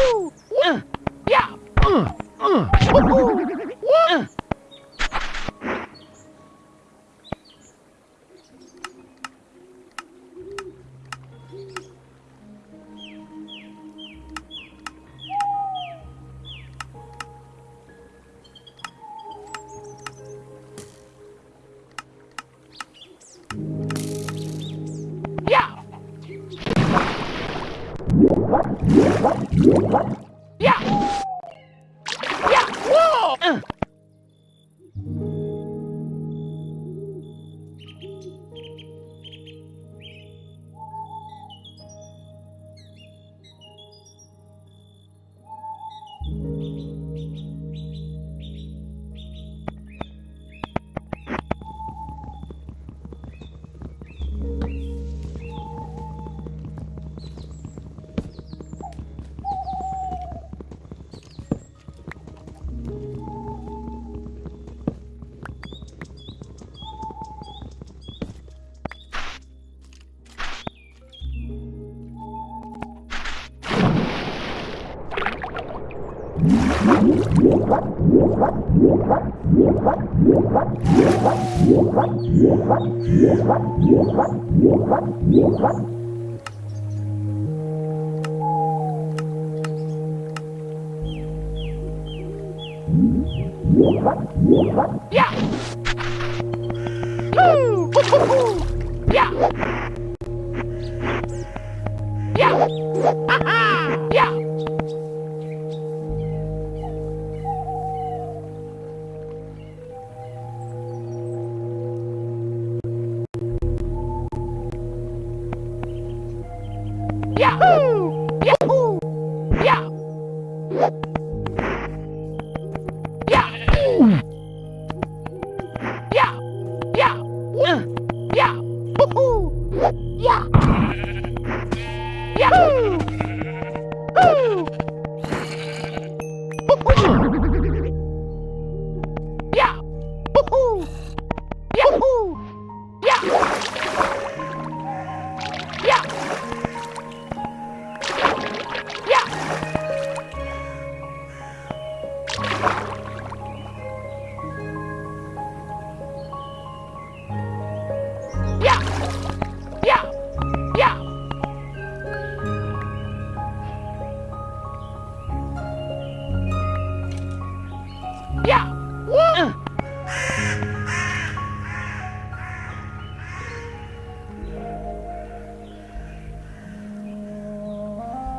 Woo! Uh. What? Yeah! Woo! Yahoo! Yeah! Yeah! Woo! Uh.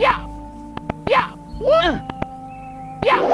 Yeah! Yeah! Woo! Uh. Yeah!